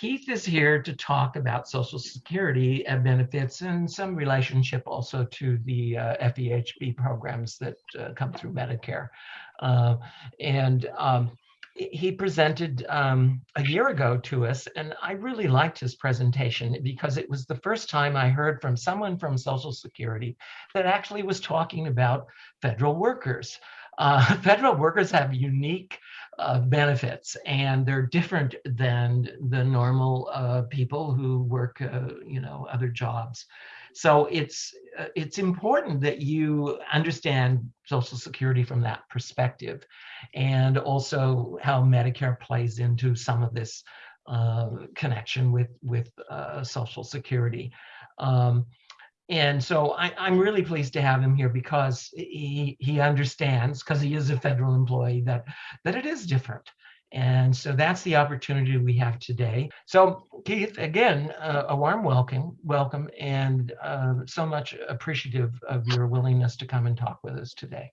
Keith is here to talk about Social Security benefits and some relationship also to the uh, FEHB programs that uh, come through Medicare. Uh, and um, he presented um, a year ago to us, and I really liked his presentation because it was the first time I heard from someone from Social Security that actually was talking about federal workers. Uh, federal workers have unique uh, benefits and they're different than the normal uh, people who work, uh, you know, other jobs. So it's uh, it's important that you understand Social Security from that perspective, and also how Medicare plays into some of this connection with with Social Security. Um, and so I, am really pleased to have him here because he he understands because he is a federal employee that that it is different. And so that's the opportunity we have today. So Keith, again, uh, a warm welcome, welcome, and uh, so much appreciative of your willingness to come and talk with us today.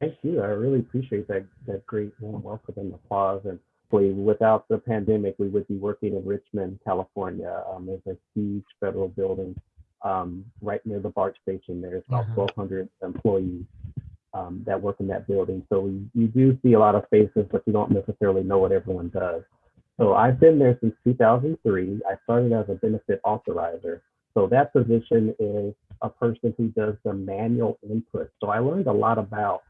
Thank you. I really appreciate that that great warm welcome and applause. And without the pandemic, we would be working in Richmond, California. Um, there's a huge federal building um, right near the BART station. There's about uh -huh. 1,200 employees um, that work in that building. So you, you do see a lot of faces, but you don't necessarily know what everyone does. So I've been there since 2003. I started as a benefit authorizer. So that position is a person who does the manual input. So I learned a lot about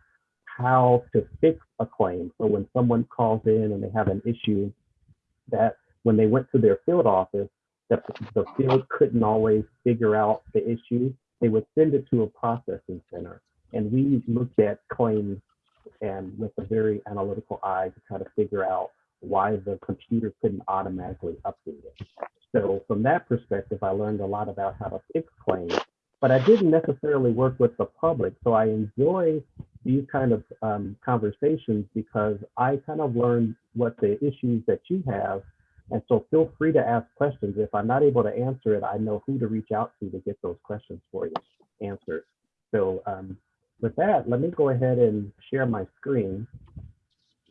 how to fix a claim. So when someone calls in and they have an issue that when they went to their field office, that the field couldn't always figure out the issue, they would send it to a processing center. And we looked at claims and with a very analytical eye to try to figure out why the computer couldn't automatically update it. So from that perspective, I learned a lot about how to fix claims, but I didn't necessarily work with the public. So I enjoy these kind of um, conversations because I kind of learned what the issues that you have. And so feel free to ask questions. If I'm not able to answer it, I know who to reach out to to get those questions for you answered. So um, with that, let me go ahead and share my screen.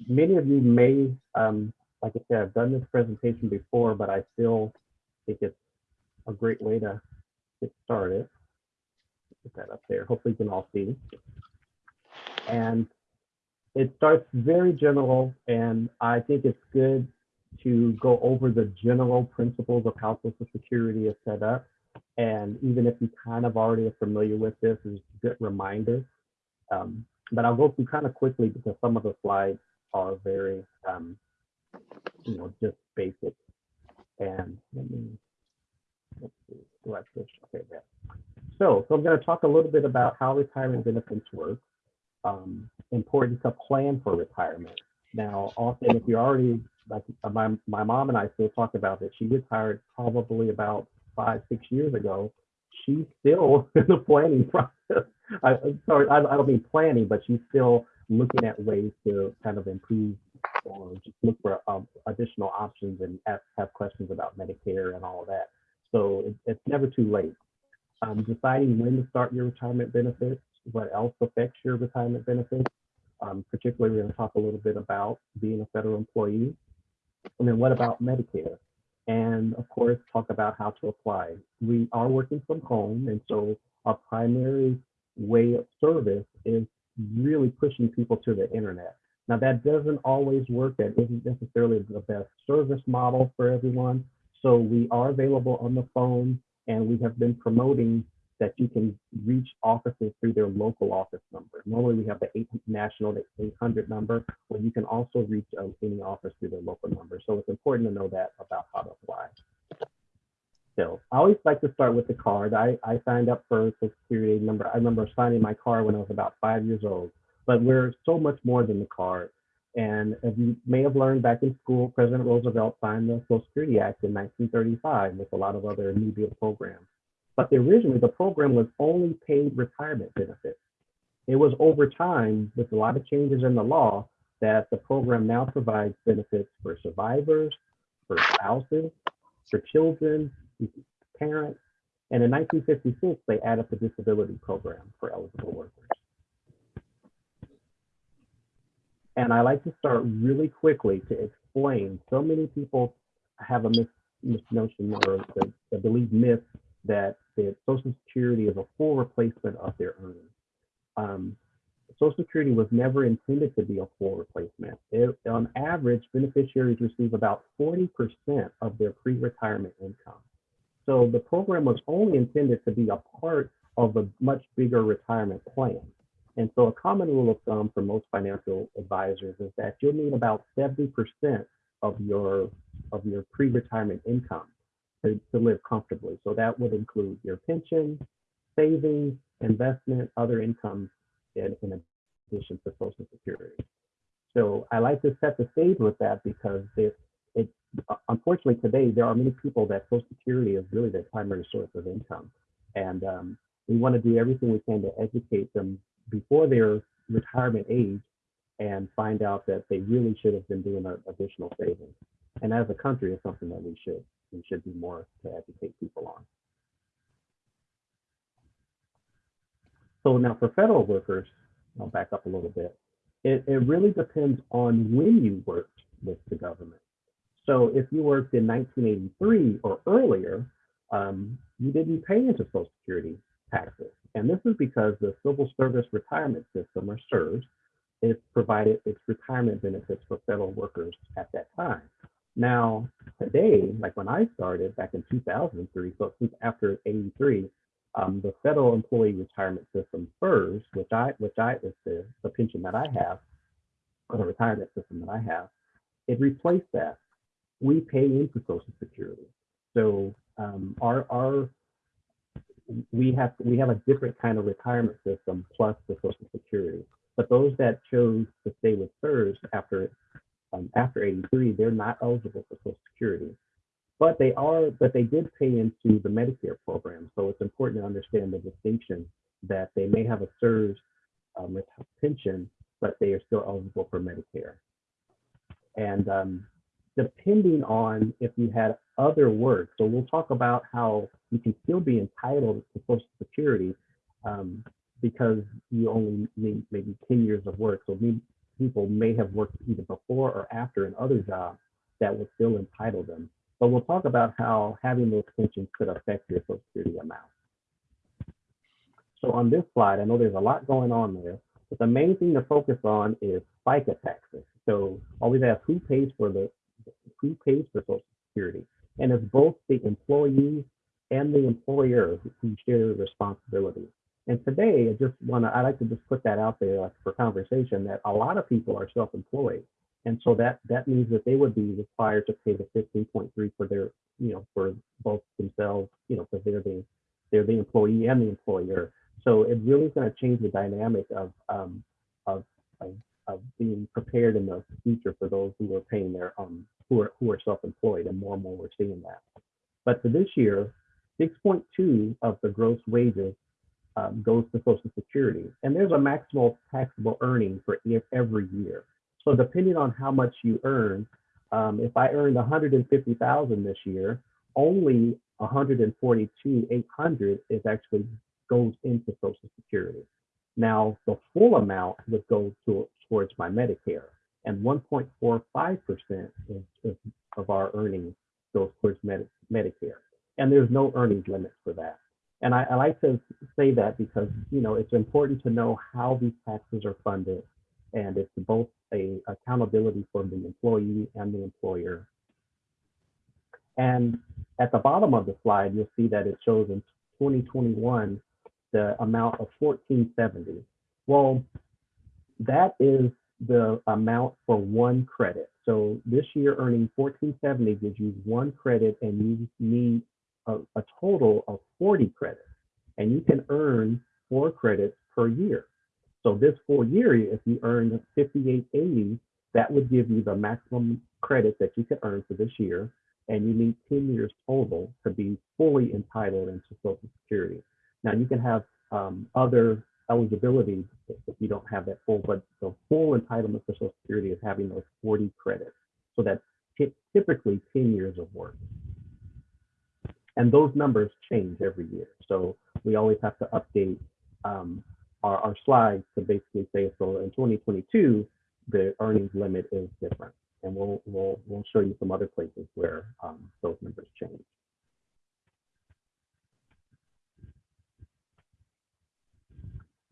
Many of you may, um, like I said, I've done this presentation before, but I still think it's a great way to get started. Put that up there. Hopefully you can all see. And it starts very general, and I think it's good to go over the general principles of how Social Security is set up. And even if you kind of already are familiar with this, it's a good reminder um, but I'll go through kind of quickly because some of the slides are very, um, you know, just basic. And let me, let's see? Okay, there. So, so I'm going to talk a little bit about how retirement benefits work, um, important to plan for retirement. Now, often if you're already, like my, my mom and I still talk about that, she retired probably about five, six years ago. She's still in the planning process I, sorry, I, I don't mean planning, but she's still looking at ways to kind of improve or just look for um, additional options and ask, have questions about Medicare and all of that. So it, it's never too late. Um, deciding when to start your retirement benefits, what else affects your retirement benefits. Um, particularly, we're going to talk a little bit about being a federal employee. And then what about Medicare? And of course, talk about how to apply. We are working from home, and so our primary way of service is really pushing people to the internet. Now that doesn't always work. That isn't necessarily the best service model for everyone. So we are available on the phone and we have been promoting that you can reach offices through their local office number. Normally we have the 8 national, the 800 number, where you can also reach uh, any office through their local number. So it's important to know that about how to apply. So I always like to start with the card. I, I signed up for Social Security number. I remember signing my card when I was about five years old, but we're so much more than the card. And as you may have learned back in school, President Roosevelt signed the Social Security Act in 1935 with a lot of other New Deal programs. But originally the program was only paid retirement benefits. It was over time with a lot of changes in the law that the program now provides benefits for survivors, for spouses, for children, parents. And in 1956, they added the disability program for eligible workers. And I like to start really quickly to explain. So many people have a mis, misnotion or the, the belief myth that that Social Security is a full replacement of their earnings. Um, Social Security was never intended to be a full replacement. It, on average, beneficiaries receive about 40% of their pre-retirement income. So the program was only intended to be a part of a much bigger retirement plan. And so a common rule of thumb for most financial advisors is that you'll need about 70% of your of your pre-retirement income to, to live comfortably. So that would include your pension, savings, investment, other income in, in addition to Social Security. So I like to set the stage with that because it, it unfortunately today there are many people that Social Security is really their primary source of income, and um, we want to do everything we can to educate them before their retirement age and find out that they really should have been doing additional savings. And as a country, it's something that we should we should do more to educate people on. So now for federal workers, I'll back up a little bit. It, it really depends on when you worked with the government. So if you worked in 1983 or earlier, um, you didn't pay into Social Security taxes. And this is because the Civil Service Retirement System, or CSRS, is provided its retirement benefits for federal workers at that time. Now, today, like when I started back in 2003, so since after 83, um, the federal employee retirement system FERS, which I which I is the, the pension that I have, or the retirement system that I have, it replaced that. We pay into Social Security. So um, our our we have we have a different kind of retirement system plus the Social Security. But those that chose to stay with FERS after um, after 83, they're not eligible for Social Security but they are, but they did pay into the Medicare program. So it's important to understand the distinction that they may have a CSRS um, pension, but they are still eligible for Medicare. And um, depending on if you had other work, so we'll talk about how you can still be entitled to Social Security um, because you only need maybe 10 years of work. So people may have worked either before or after in other jobs that would still entitle them. But we'll talk about how having those pensions could affect your Social Security amount. So on this slide, I know there's a lot going on there, but the main thing to focus on is FICA taxes. So always ask who pays for the who pays for Social Security, and it's both the employee and the employer who share the responsibility. And today, I just want to I like to just put that out there for conversation that a lot of people are self-employed. And so that that means that they would be required to pay the 15.3 for their, you know, for both themselves, you know, because they're the they're the employee and the employer. So it really is going to change the dynamic of, um, of, of of being prepared in the future for those who are paying their um who are who are self-employed, and more and more we're seeing that. But for this year, 6.2 of the gross wages um, goes to Social Security, and there's a maximal taxable earning for every year. So depending on how much you earn, um, if I earned 150,000 this year, only 142,800 is actually goes into Social Security. Now the full amount would go to, towards my Medicare, and 1.45% is, of our earnings goes towards Med Medicare, and there's no earnings limit for that. And I, I like to say that because you know it's important to know how these taxes are funded and it's both a accountability for the employee and the employer. And at the bottom of the slide, you'll see that it shows in 2021 the amount of 1470. Well, that is the amount for one credit. So this year earning 1470 gives you one credit and you need a, a total of 40 credits. And you can earn four credits per year. So this full year, if you earn 5880, that would give you the maximum credit that you could earn for this year. And you need 10 years total to be fully entitled into Social Security. Now you can have um, other eligibility if you don't have that full, but the full entitlement for Social Security is having those 40 credits. So that's typically 10 years of work. And those numbers change every year. So we always have to update um, our, our slides to basically say, so in 2022, the earnings limit is different. and we'll, we'll, we'll show you some other places where um, those numbers change.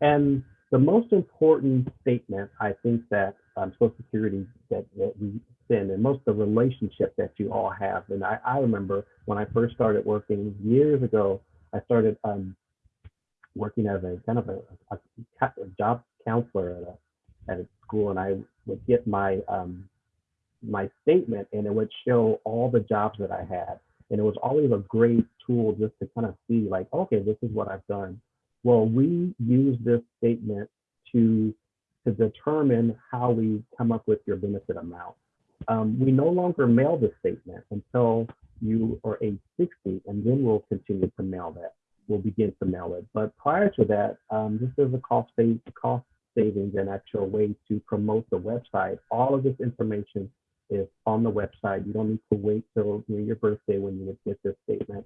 And the most important statement, I think that um, Social Security that, that we send and most of the relationship that you all have. And I, I remember when I first started working years ago, I started um, working as a kind of a, a, a job counselor at a, at a school and I would get my um, my statement and it would show all the jobs that I had. And it was always a great tool just to kind of see like, okay, this is what I've done. Well, we use this statement to to determine how we come up with your benefit amount. Um, we no longer mail the statement until you are age 60, and then we'll continue to mail that. We'll begin to mail it. But prior to that, um, this is a cost, save, cost savings and actual way to promote the website. All of this information is on the website. You don't need to wait till near your birthday when you would get this statement.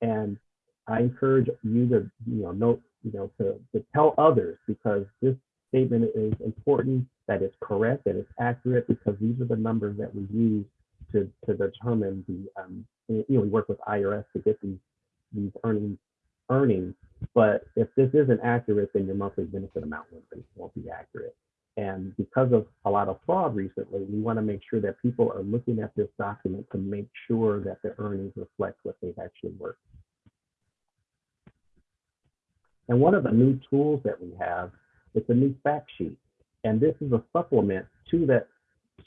And I encourage you to, you know, note, you know, to, to tell others because this statement is important, that it's correct, that it's accurate, because these are the numbers that we use to, to determine the, um, you know, we work with IRS to get these, these earnings, earnings. But if this isn't accurate, then your monthly benefit amount won't be, won't be accurate. And because of a lot of fraud recently, we want to make sure that people are looking at this document to make sure that the earnings reflect what they've actually worked. And one of the new tools that we have is a new fact sheet. And this is a supplement to that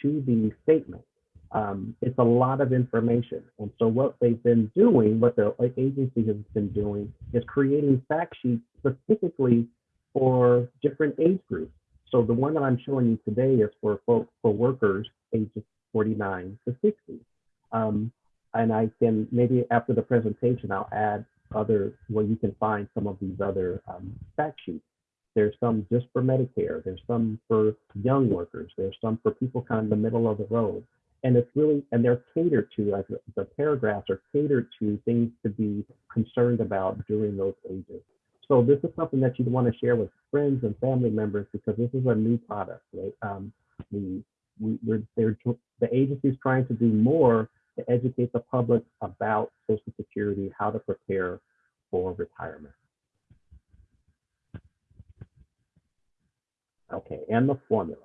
to the statement. Um, it's a lot of information. And so what they've been doing, what the agency has been doing is creating fact sheets specifically for different age groups. So the one that I'm showing you today is for folks, for workers ages 49 to 60. Um, and I can, maybe after the presentation, I'll add other, where you can find some of these other um, fact sheets. There's some just for Medicare. There's some for young workers. There's some for people kind of in the middle of the road. And it's really, and they're catered to, like the paragraphs are catered to things to be concerned about during those ages. So this is something that you'd want to share with friends and family members because this is a new product, right? Um, we, we, we're, they're, the agency is trying to do more to educate the public about Social Security, how to prepare for retirement. Okay, and the formula.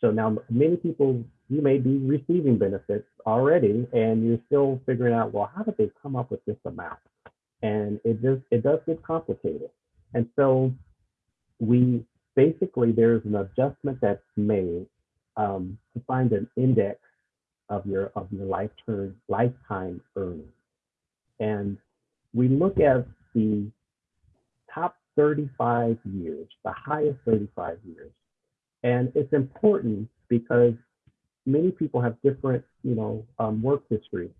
So now many people, you may be receiving benefits already and you're still figuring out, well, how did they come up with this amount? and it just it does get complicated. And so we basically there's an adjustment that's made um, to find an index of your of your lifetime lifetime earnings, and we look at the top 35 years, the highest 35 years, and it's important because many people have different you know um, work history.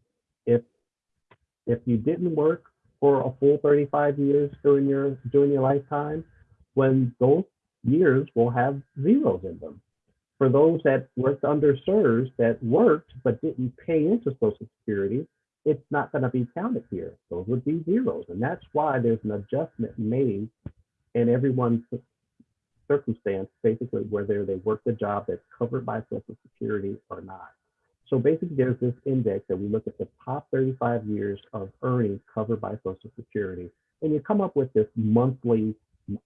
If if you didn't work for a full 35 years during your during your lifetime, when those years will have zeros in them. For those that worked under CSRS that worked but didn't pay into Social Security, it's not going to be counted here. Those would be zeros. And that's why there's an adjustment made in everyone's circumstance, basically whether they work the job that's covered by Social Security or not. So basically, there's this index that we look at the top 35 years of earnings covered by Social Security, and you come up with this monthly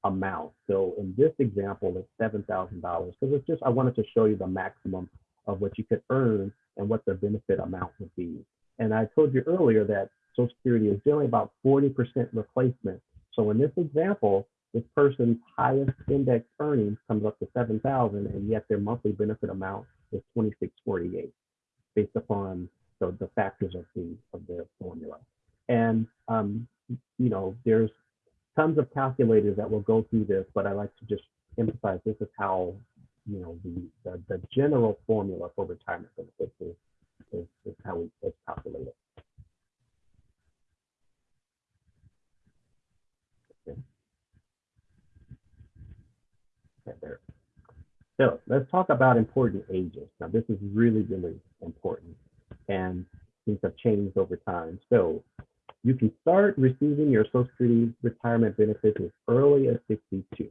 amount. So in this example, it's $7,000 because it's just, I wanted to show you the maximum of what you could earn and what the benefit amount would be. And I told you earlier that Social Security is generally about 40% replacement. So in this example, this person's highest index earnings comes up to 7,000 and yet their monthly benefit amount is 2648 based upon the, the factors of the of their formula. And um, you know, there's tons of calculators that will go through this, but I like to just emphasize this is how you know the the, the general formula for retirement benefits is, is, is how we it's calculated. Okay. Okay, there. So let's talk about important ages. Now, this is really, really important and things have changed over time. So you can start receiving your Social Security retirement benefits as early as 62.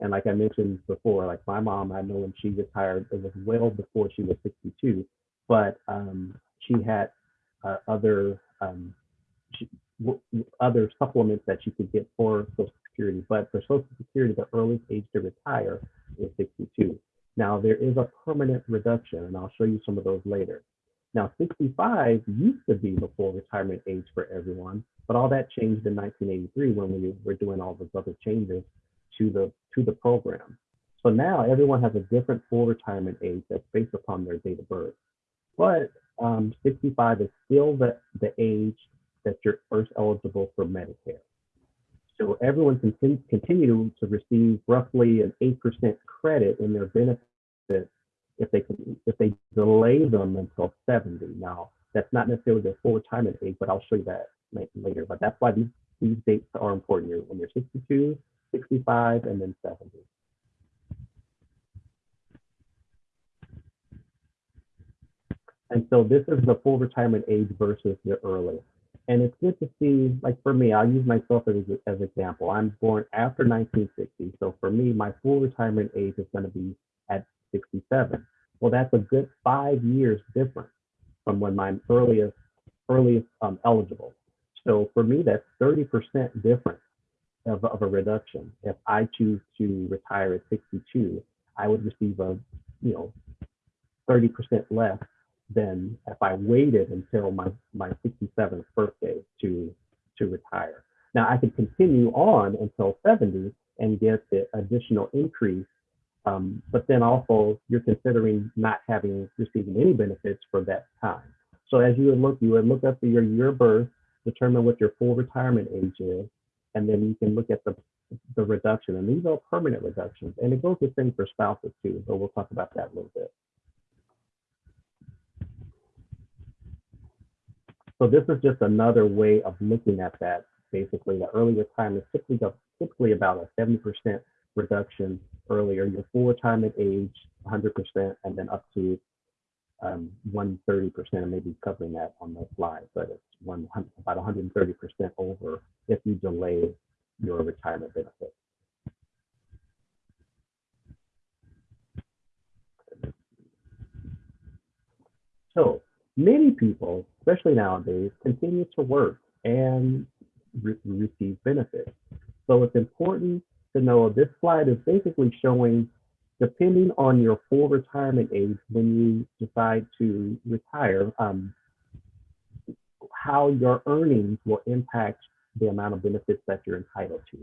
And like I mentioned before, like my mom, I know when she retired, it was well before she was 62, but um, she had uh, other um, she, other supplements that she could get for Social Security. But for Social Security, the earliest age to retire is 62. Now there is a permanent reduction, and I'll show you some of those later. Now 65 used to be the full retirement age for everyone, but all that changed in 1983 when we were doing all those other changes to the to the program. So now everyone has a different full retirement age that's based upon their date of birth. But um, 65 is still the, the age that you're first eligible for Medicare. So everyone can con- continue to receive roughly an 8% credit in their benefits if they can, if they delay them until 70. Now, that's not necessarily their full retirement age, but I'll show you that later. But that's why these, these dates are important. When you're 62, 65, and then 70. And so this is the full retirement age versus the early. And it's good to see, like for me, I'll use myself as as example. I'm born after 1960. So for me, my full retirement age is going to be at 67. Well, that's a good five years difference from when my earliest earliest um, eligible. So for me, that's 30% difference of, of a reduction. If I choose to retire at 62, I would receive a, you know, 30% less than if I waited until my, my 67th birthday to, to retire. Now I could continue on until 70 and get the additional increase, um, but then also you're considering not having receiving any benefits for that time. So as you would look, you would look up your year of birth, determine what your full retirement age is, and then you can look at the the reduction. And these are permanent reductions, and it goes the same for spouses too. So we'll talk about that a little bit. So this is just another way of looking at that. Basically, the early retirement is typically, typically about a 70% reduction earlier, your full retirement age 100%, and then up to um, 130%, and maybe covering that on the slide, but it's one, about 130% over if you delay your retirement benefit. So many people, especially nowadays, continue to work and re receive benefits. So it's important to know this slide is basically showing, depending on your full retirement age when you decide to retire, um, how your earnings will impact the amount of benefits that you're entitled to.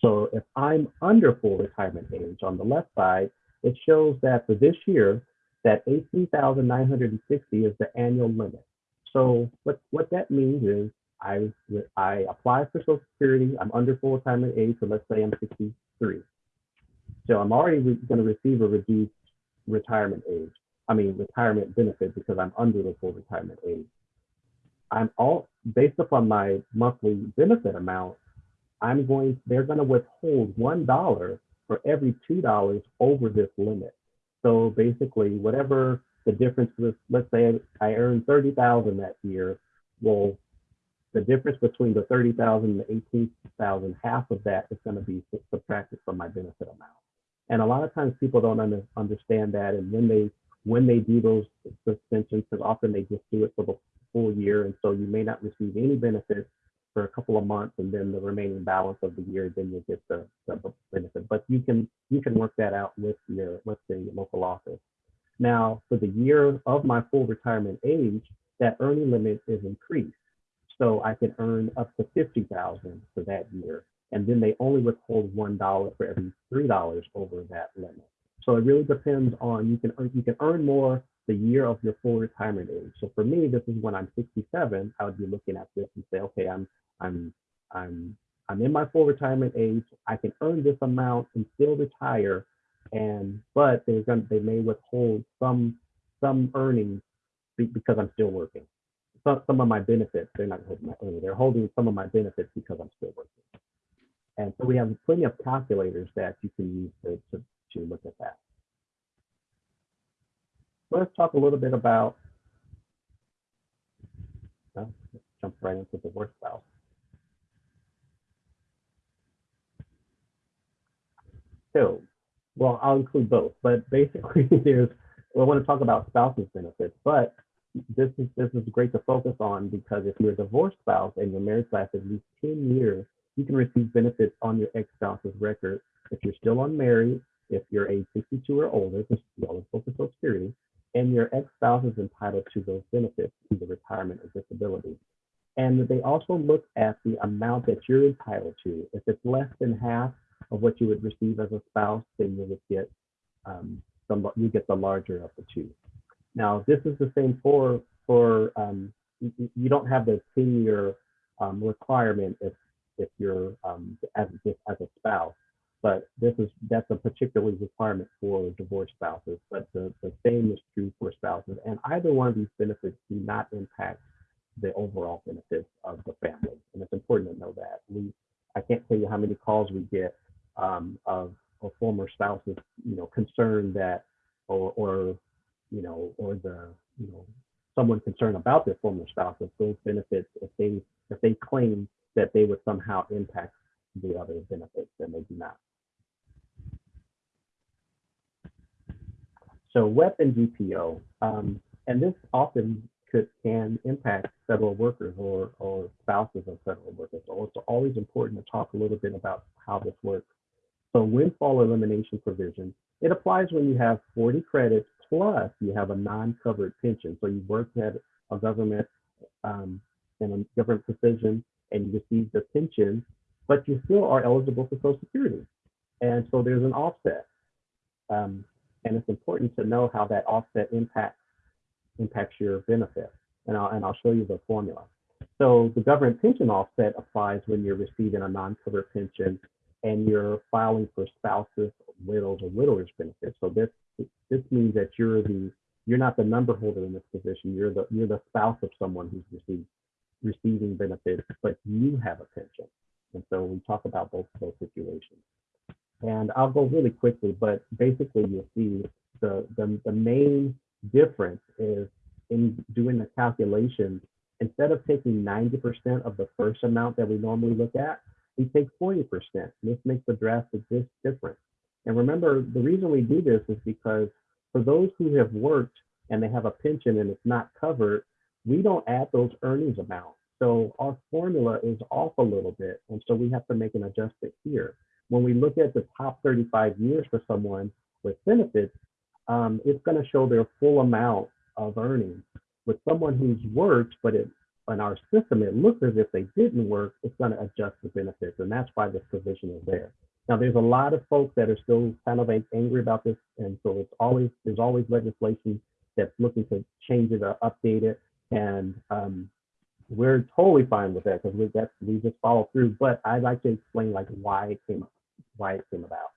So if I'm under full retirement age on the left side, it shows that for this year, that 18,960 is the annual limit. So what, what that means is I, I apply for Social Security, I'm under full retirement age, so let's say I'm 63. So I'm already going to receive a reduced retirement age, I mean retirement benefit because I'm under the full retirement age. I'm all based upon my monthly benefit amount, I'm going, they're going to withhold $1 for every $2 over this limit. So basically, whatever the difference is, let's say I earned 30,000 that year, well, the difference between the 30,000 and the 18,000, half of that is going to be subtracted from my benefit amount. And a lot of times people don't under, understand that. And when they when they do those suspensions, because often they just do it for the full year, and so you may not receive any benefits for a couple of months, and then the remaining balance of the year, then you'll get the, the benefit. But you can you can work that out with your with the local office. Now, for the year of my full retirement age, that earning limit is increased, so I can earn up to fifty thousand for that year, and then they only withhold one dollar for every three dollars over that limit. So it really depends on you can earn, you can earn more the year of your full retirement age. So for me, this is when I'm 67. I would be looking at this and say, okay, I'm I'm I'm I'm in my full retirement age. I can earn this amount and still retire, and but they're going they may withhold some some earnings because I'm still working. Some some of my benefits they're not holding my earnings. They're holding some of my benefits because I'm still working. And so we have plenty of calculators that you can use to, to, to look at that. Let's talk a little bit about, well, jump right into the work spouse. Well, I'll include both, but basically there's, well, I want to talk about spouses benefits, but this is, this is great to focus on because if you're a divorced spouse and your marriage for at least 10 years, you can receive benefits on your ex-spouse's record. If you're still unmarried, if you're age 62 or older, this is eligible for Social Security, and your ex-spouse is entitled to those benefits, either retirement or disability. And they also look at the amount that you're entitled to. If it's less than half of what you would receive as a spouse, then you would get um, the, you get the larger of the two. Now, this is the same for for um, you, you don't have the 10 year um, requirement if if you're um, as as a spouse, but this is that's a particular requirement for divorced spouses. But the, the same is true for spouses, and either one of these benefits do not impact the overall benefits of the family, and it's important to know that. We I can't tell you how many calls we get um, of, a former spouses, you know, concerned that or or you know, or the, you know, someone concerned about their former spouse, if those benefits, if they, if they claim that they would somehow impact the other benefits, and they do not. So WEP and GPO, um, and this often could can impact federal workers or, or spouses of federal workers. So it's always important to talk a little bit about how this works. So windfall elimination provision, it applies when you have 40 credits plus you have a non-covered pension. So you worked at a government um, in a government position and you received a pension, but you still are eligible for Social Security. And so there's an offset. Um, and it's important to know how that offset impacts impacts your benefit. And I'll, and I'll show you the formula. So the government pension offset applies when you're receiving a non-covered pension and you're filing for spouses, widows, or widowers benefits. So this this means that you're the you're not the number holder in this position. You're the you're the spouse of someone who's received receiving benefits, but you have a pension. And so we talk about both of those situations. And I'll go really quickly, but basically you'll see the, the, the main difference is in doing the calculation, instead of taking 90% of the first amount that we normally look at, we take 40%. This makes a drastic difference. And remember, the reason we do this is because for those who have worked and they have a pension and it's not covered, we don't add those earnings amounts. So our formula is off a little bit. And so we have to make an adjustment here. When we look at the top 35 years for someone with benefits, um, it's going to show their full amount of earnings. With someone who's worked, but it, in our system, it looks as if they didn't work, it's going to adjust the benefits. And that's why this provision is there. Now, there's a lot of folks that are still kind of angry about this, and so it's always there's always legislation that's looking to change it or update it, and um, we're totally fine with that because we that we just follow through. But I'd like to explain like why it came why it came about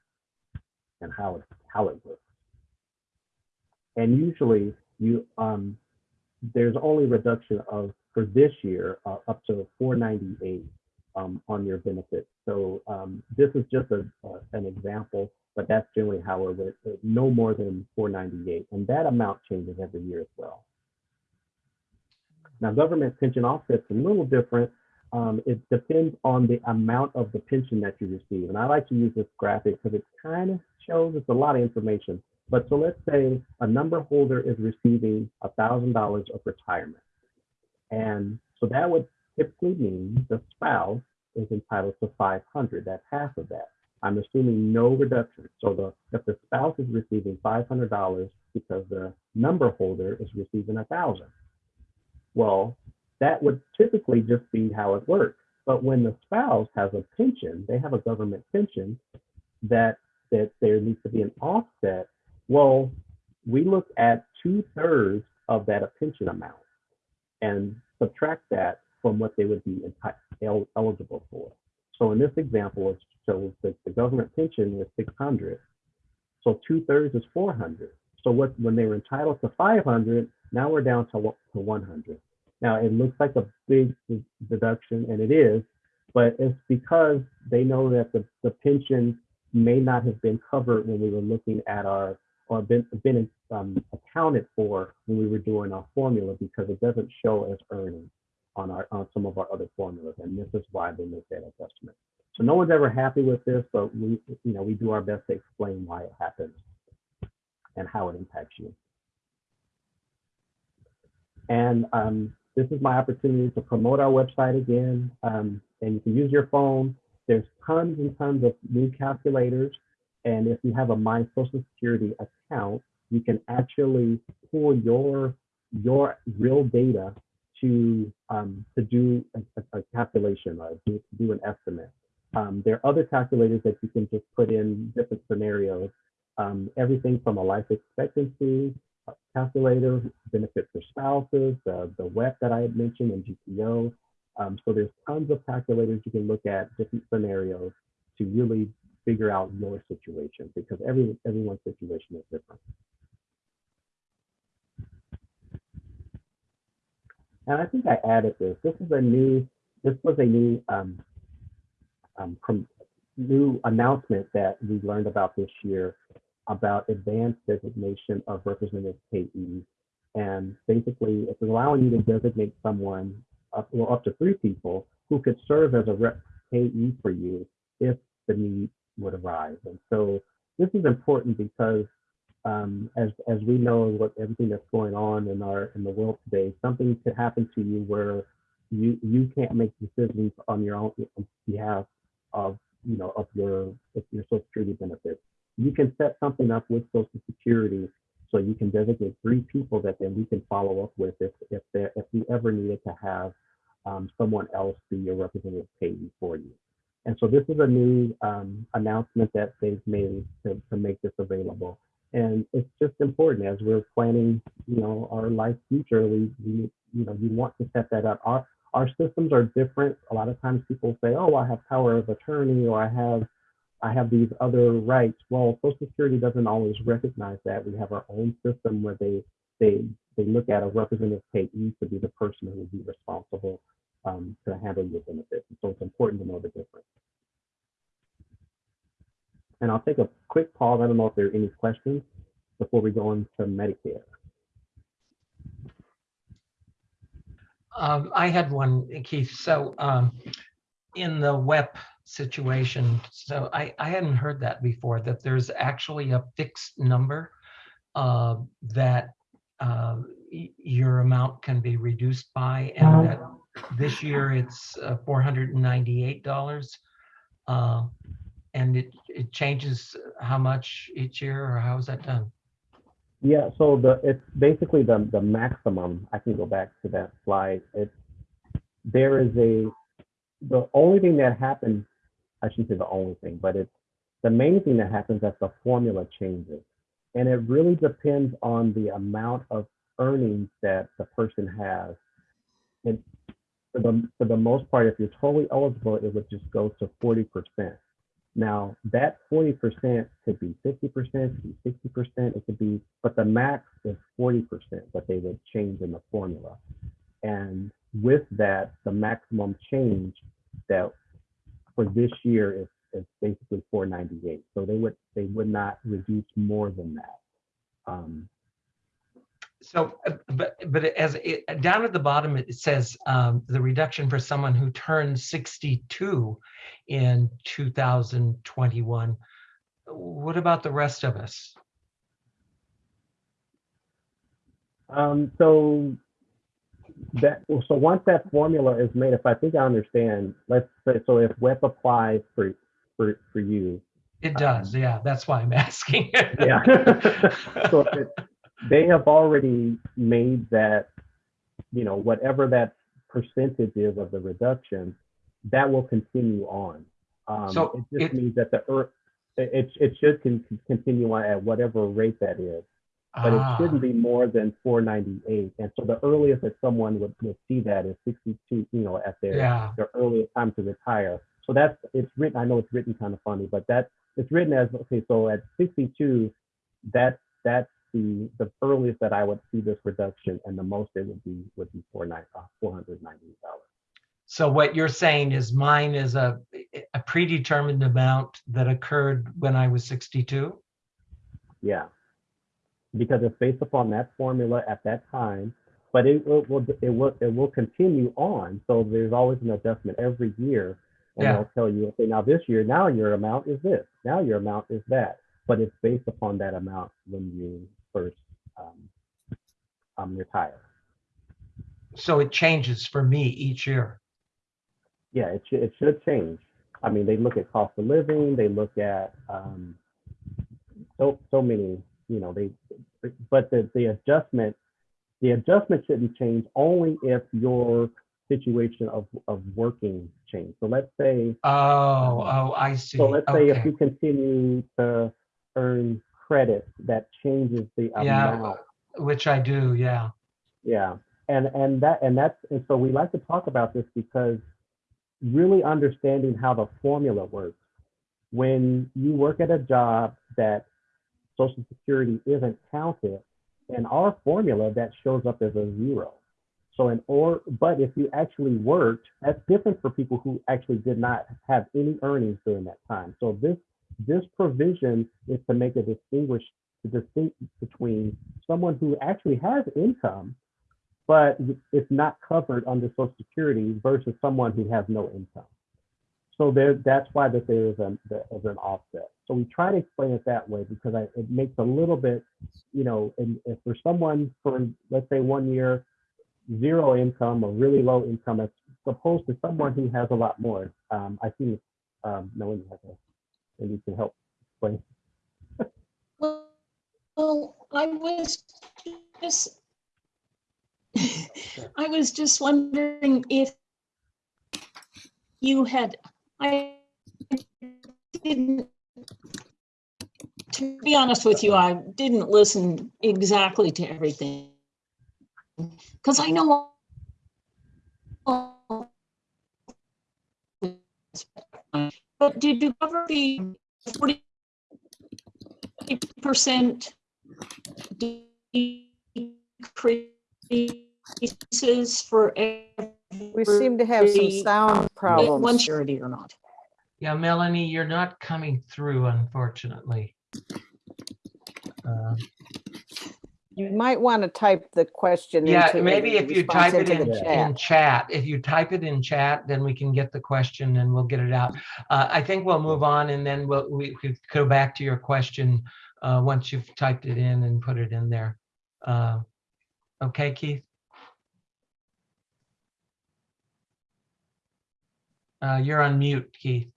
and how it how it works. And usually, you um, there's only reduction of for this year uh, up to 498 um, on your benefits. So um, this is just a, an example, but that's generally how it would, uh, no more than 498. And that amount changes every year as well. Now, government pension offset's a little different. Um, it depends on the amount of the pension that you receive. And I like to use this graphic because it kind of shows it's a lot of information. But so let's say a number holder is receiving $1,000 of retirement. And so that would typically mean the spouse is entitled to 500. That's half of that. I'm assuming no reduction. So the if the spouse is receiving $500 because the number holder is receiving a thousand, well, that would typically just be how it works. But when the spouse has a pension, they have a government pension that that there needs to be an offset. Well, we look at two thirds of that pension amount and subtract that from what they would be eligible for. So in this example, it shows that the government pension was 600. So two thirds is 400. So what when they were entitled to 500, now we're down to, to 100. Now it looks like a big deduction, and it is, but it's because they know that the, the pension may not have been covered when we were looking at our or been, been um, accounted for when we were doing our formula because it doesn't show as earnings on our on some of our other formulas, and this is why they make that adjustment. So no one's ever happy with this, but we, you know, we do our best to explain why it happens and how it impacts you. And um, this is my opportunity to promote our website again. Um, and you can use your phone. There's tons and tons of new calculators. And if you have a My Social Security account, you can actually pull your your real data to um, to do a, a calculation or do, do an estimate. Um, there are other calculators that you can just put in different scenarios. Um, everything from a life expectancy calculator, benefit for spouses, uh, the WEP that I had mentioned, and GPO. Um, so there's tons of calculators you can look at different scenarios to really figure out your situation because every everyone's situation is different. And I think I added this. This is a new. This was a new um, um, new announcement that we learned about this year about advanced designation of representative payees. And basically, it's allowing you to designate someone, up, well, up to three people who could serve as a rep payee for you if the need would arise. And so this is important because um, as as we know what everything that's going on in our in the world today, something could happen to you where you you can't make decisions on your own behalf of you know of your of your social security benefits you can set something up with Social Security so you can designate three people that then we can follow up with if if there if you ever needed to have um, someone else be your representative payee for you. And so this is a new um, announcement that they've made to, to make this available. And it's just important as we're planning, you know, our life future, we, we you know, you want to set that up. Our, our systems are different. A lot of times people say, oh, I have power of attorney or I have I have these other rights. Well, Social Security doesn't always recognize that. We have our own system where they they they look at a representative payee to be the person who will be responsible um, to handle your benefits. so it's important to know the difference. And I'll take a quick pause. I don't know if there are any questions before we go into Medicare. Um, I had one, Keith. So um, in the WEP situation. So I, I hadn't heard that before, that there's actually a fixed number uh, that uh, your amount can be reduced by, and that this year it's uh, $498. And it, it changes how much each year, or how is that done? Yeah, so the it's basically the the maximum. I can go back to that slide. It's there is a the only thing that happens I shouldn't say the only thing, but it's the main thing that happens as the formula changes. And it really depends on the amount of earnings that the person has. And for the, for the most part, if you're totally eligible, it would just go to 40%. Now, that 40% could be 50%, could be 60%, it could be, but the max is 40% that they would change in the formula. And with that, the maximum change that for this year is, is basically 498. So they would they would not reduce more than that. Um, so, uh, but but as it, down at the bottom it says um, the reduction for someone who turned 62 in 2021. What about the rest of us? Um, so that so once that formula is made, if I think I understand, let's say so if WEP applies for for for you. It does, um, yeah. That's why I'm asking. yeah. so it, they have already made that, you know, whatever that percentage is of the reduction, that will continue on. Um, so it just it, means that the earth, it, it should con continue on at whatever rate that is but ah. it shouldn't be more than 498. And so the earliest that someone would, would see that is 62, you know, at their, yeah. their earliest time to retire. So that's, it's written, I know it's written kind of funny, but that it's written as, okay, so at 62, that, that's the, the earliest that I would see this reduction and the most it would be, would be $498. Uh, so what you're saying is mine is a, a predetermined amount that occurred when I was 62? Yeah because it's based upon that formula at that time. But it will, it will it will it will continue on. So there's always an adjustment every year. And Yeah. they'll tell you, okay, now this year, now your amount is this, now your amount is that. But it's based upon that amount when you first um, um, retire. So it changes for me each year. Yeah, it should, it should change. I mean, they look at cost of living, they look at um, so, so many, you know, they, but the, the adjustment, the adjustment shouldn't change only if your situation of, of working change. So let's say, Oh, oh, I see. so let's say if you continue to earn credit, that changes the Yeah. amount. Which I do, yeah. Yeah, and and that and that's and so we like to talk about this because really understanding how the formula works. When you work at a job that Social Security isn't counted, in our formula that shows up as a zero. So in or but if you actually worked, that's different for people who actually did not have any earnings during that time. So this this provision is to make a distinguish the distinct between someone who actually has income, but it's not covered under Social Security versus someone who has no income. So there, that's why that there is an, there is an offset. So we try to explain it that way because I, it makes a little bit, you know, and if for someone for let's say one year, zero income or really low income, as opposed to someone who has a lot more. Um, I think um, no one has a, and you can help explain. Well, well, I was just, I was just wondering if you had, I didn't, to be honest with you, I didn't listen exactly to everything. Because I know. But did you cover the forty percent decreases for We seem to have some every- sound one problems. charity or not. Yeah, Melanie, you're not coming through, unfortunately. Uh, You might want to type the question. Yeah, into maybe if you type it in, in chat. chat, if you type it in chat, then we can get the question and we'll get it out. Uh, I think we'll move on and then we'll, we could go back to your question, uh, once you've typed it in and put it in there. Uh, Okay, Keith? Uh, you're on mute, Keith.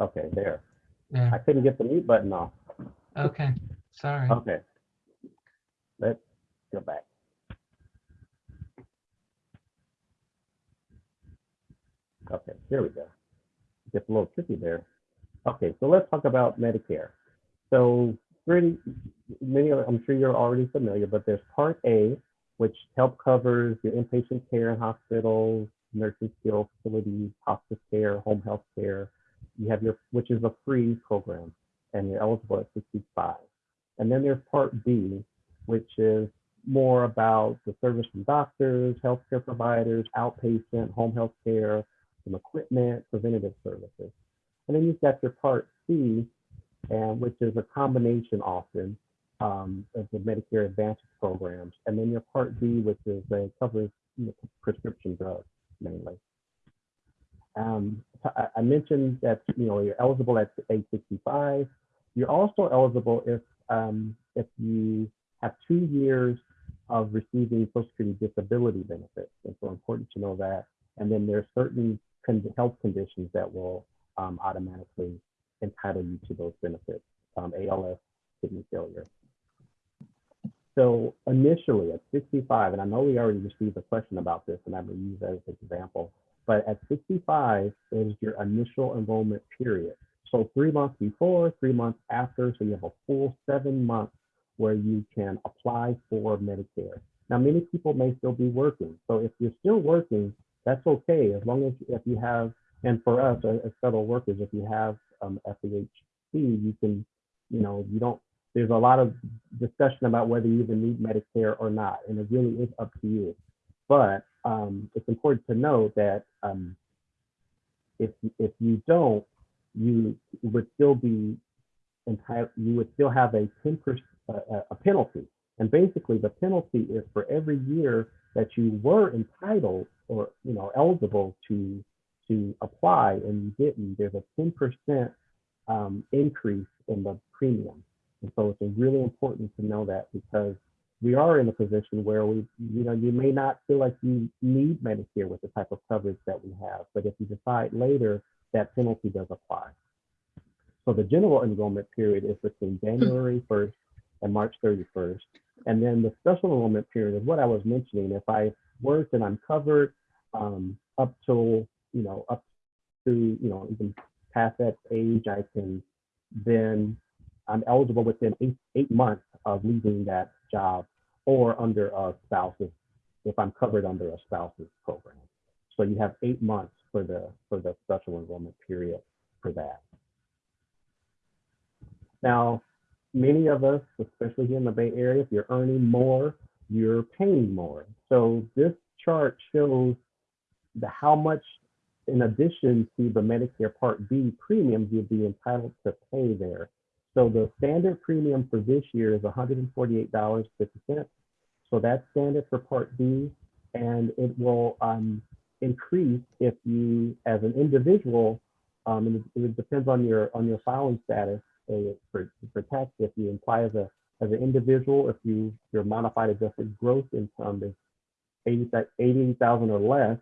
Okay, there. Yeah. I couldn't get the mute button off. okay, sorry. Okay. Let's go back. Okay, here we go. Gets a little tricky there. Okay, so let's talk about Medicare. So pretty many, of- I'm sure you're already familiar, but there's Part A, which help covers your inpatient care in hospitals, nursing skill facilities, hospice care, home health care. You have your, which is a free program, and you're eligible at 65. And then there's Part B, which is more about the service from doctors, healthcare providers, outpatient, home health care, some equipment, preventative services. And then you've got your Part C, and which is a combination often um, of the Medicare Advantage programs. And then your Part D, which is a covers prescription drugs mainly. Um, I, mentioned that you know you're eligible at age 65. You're also eligible if um, if you have two years of receiving Social Security disability benefits. And so important to know that. And then there's certain con- health conditions that will um, automatically entitle you to those benefits, um, ALS, kidney failure. So initially at 65, and I know we already received a question about this, and I'm going to use that as an example, but at 65 is your initial enrollment period. So three months before, three months after, so you have a full seven months where you can apply for Medicare. Now, many people may still be working. So if you're still working, that's okay, as long as if you have, and for us as as federal workers, if you have um, FEHB, you can, you know, you don't there's a lot of discussion about whether you even need Medicare or not, and it really is up to you. But um, it's important to know that um, if if you don't, you would still be entitled. You would still have a ten percent a, penalty, and basically the penalty is for every year that you were entitled or you know eligible to to apply and you didn't. There's a ten percent um, increase in the premium. And so it's really important to know that because we are in a position where we, you know, you may not feel like you need Medicare with the type of coverage that we have, but if you decide later, that penalty does apply. So the general enrollment period is between January 1st and March 31st. And then the special enrollment period is what I was mentioning. If I worked and I'm covered um, up till, you know, up to, you know, even past that age, I can then I'm eligible within eight, eight months of leaving that job or under a spouse's, if I'm covered under a spouse's program. So you have eight months for the for the special enrollment period for that. Now, many of us, especially here in the Bay Area, if you're earning more, you're paying more. So this chart shows the how much in addition to the Medicare Part B premiums you'll be entitled to pay there. So the standard premium for this year is $148.50. So that's standard for Part B, and it will um, increase if you, as an individual, um, and it, it, depends on your on your filing status uh, for, for tax. If you apply as a as an individual, if you your modified adjusted gross income is 80,000 or less,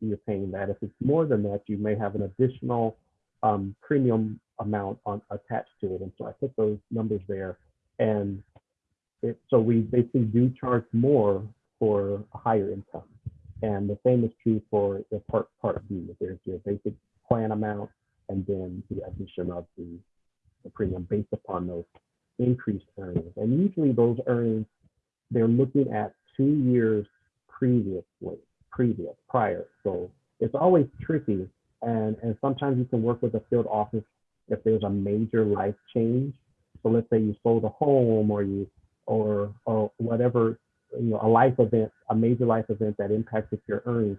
you're paying that. If it's more than that, you may have an additional um, premium amount on attached to it. And so I put those numbers there. And it, so we basically do charge more for a higher income. And the same is true for the part part B. There's your basic plan amount and then the addition of the, the premium based upon those increased earnings. And usually those earnings, they're looking at two years previously, previous, prior. So it's always tricky. And, and sometimes you can work with a field office if there's a major life change. So let's say you sold a home or you or or whatever, you know, a life event, a major life event that impacted your earnings.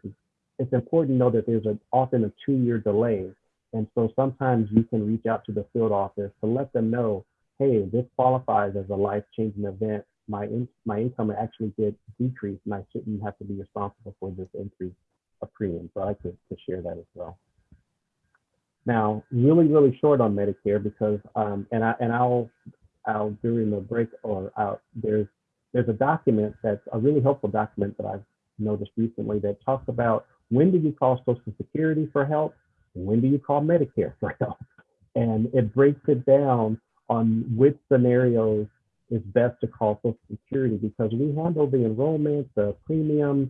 It's important to know that there's a, often a two-year delay. And so sometimes you can reach out to the field office to let them know, hey, this qualifies as a life-changing event. My in, my income actually did decrease, and I shouldn't have to be responsible for this increase of premium. So I to, to share that as well. Now, really, really short on Medicare because, um, and I and I'll, I'll during the break or out. There's there's a document that's a really helpful document that I've noticed recently that talks about when do you call Social Security for help, when do you call Medicare for help, and it breaks it down on which scenarios is best to call Social Security because we handle the enrollment, the premiums,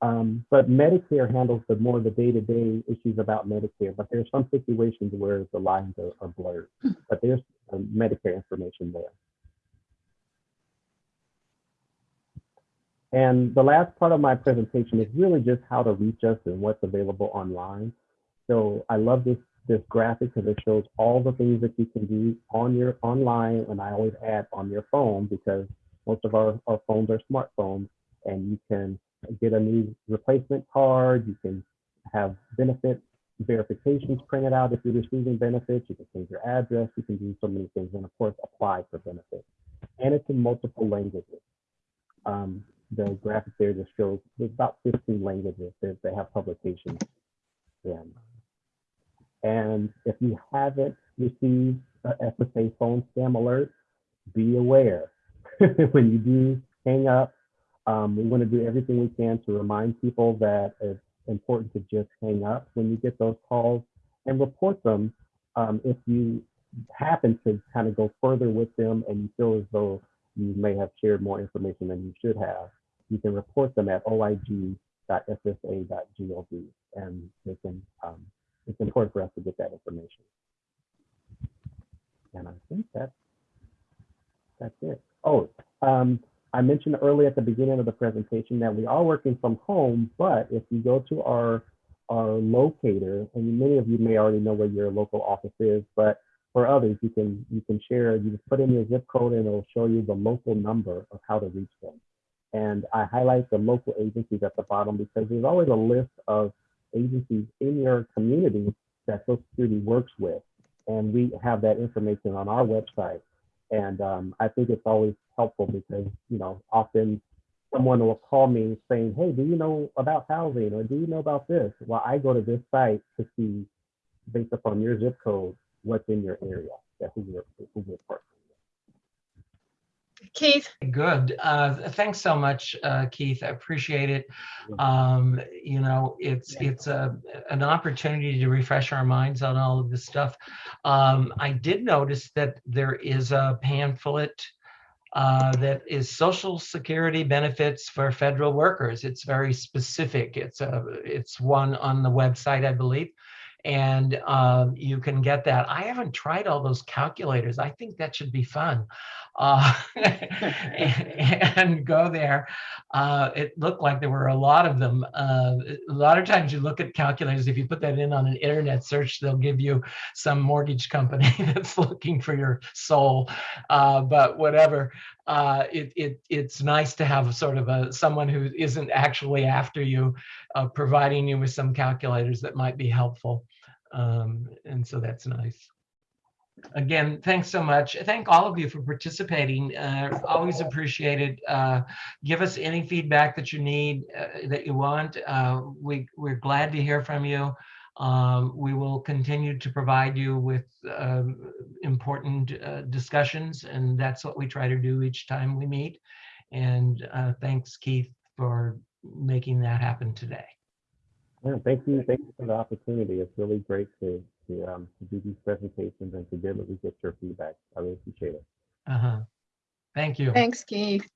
um, but Medicare handles the more of the day-to-day issues about Medicare. But there's some situations where the lines are, are blurred. But there's um, Medicare information there. And the last part of my presentation is really just how to reach us and what's available online. So I love this this graphic because it shows all the things that you can do on your online, and I always add on your phone because most of our, our phones are smartphones, and you can get a new replacement card. You can have benefit verifications printed out if you're receiving benefits. You can change your address. You can do so many things. And of course, apply for benefits. And it's in multiple languages. Um, the graphic there just shows there's about 15 languages that they have publications in. And if you haven't received a SSA phone scam alert, be aware. when you do hang up, um, we want to do everything we can to remind people that it's important to just hang up when you get those calls and report them um, if you happen to kind of go further with them and you feel as though you may have shared more information than you should have. You can report them at oig.ssa.gov and they can, um, it's important for us to get that information. And I think that's, that's it. Oh, um, I mentioned earlier at the beginning of the presentation that we are working from home, but if you go to our, our locator, and many of you may already know where your local office is, but for others, you can you can share. You just put in your zip code, and it'll show you the local number of how to reach them. And I highlight the local agencies at the bottom because there's always a list of agencies in your community that Social Security works with, and we have that information on our website. And um, I think it's always helpful because you know often someone will call me saying, "Hey, do you know about housing, or do you know about this?" Well, I go to this site to see, based upon your zip code, what's in your area, that who we're who partnering. Keith, Good. Uh, thanks so much, uh, Keith. I appreciate it. Um, you know, it's it's a an opportunity to refresh our minds on all of this stuff. Um, I did notice that there is a pamphlet uh, that is Social Security benefits for federal workers. It's very specific. It's a it's one on the website, I believe. And um, you can get that. I haven't tried all those calculators. I think that should be fun. Uh, and go there. Uh, it looked like there were a lot of them. Uh, a lot of times you look at calculators, if you put that in on an internet search, they'll give you some mortgage company that's looking for your soul. Uh, but whatever, uh, it, it, it's nice to have sort of a someone who isn't actually after you, uh, providing you with some calculators that might be helpful. Um, and so that's nice. Again, thanks so much. Thank all of you for participating. Uh, always appreciated. Uh, give us any feedback that you need, uh, that you want. Uh, we, we're glad to hear from you. Um, we will continue to provide you with um, important uh, discussions, and that's what we try to do each time we meet. And uh, thanks, Keith, for making that happen today. Yeah, thank you, thank you for the opportunity. It's really great to to, um, to do these presentations and to be able to get your feedback. I really appreciate it. Uh-huh. Thank you. thanks, Keith.